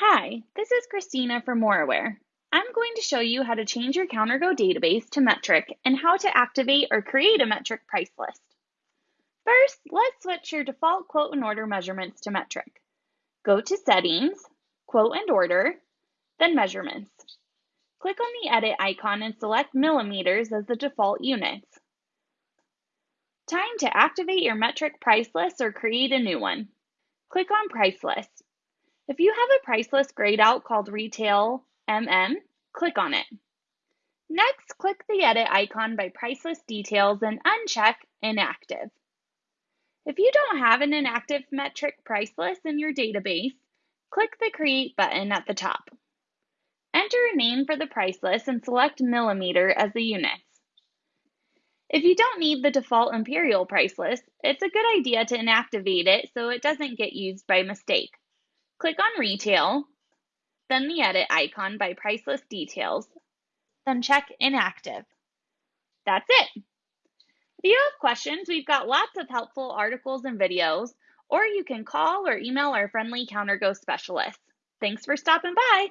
Hi, this is Christina from Moraware. I'm going to show you how to change your CounterGo database to metric and how to activate or create a metric price list. First, let's switch your default quote and order measurements to metric. Go to Settings, Quote and Order, then Measurements. Click on the edit icon and select millimeters as the default units. Time to activate your metric price list or create a new one. Click on Price List. If you have a price list grayed out called Retail MM, click on it. Next, click the edit icon by price list details and uncheck inactive. If you don't have an inactive metric price list in your database, click the create button at the top. Enter a name for the price list and select millimeter as the units. If you don't need the default imperial price list, it's a good idea to inactivate it so it doesn't get used by mistake. Click on Retail, then the Edit icon by Price List Details, then check Inactive. That's it. If you have questions, we've got lots of helpful articles and videos, or you can call or email our friendly CounterGo specialist. Thanks for stopping by.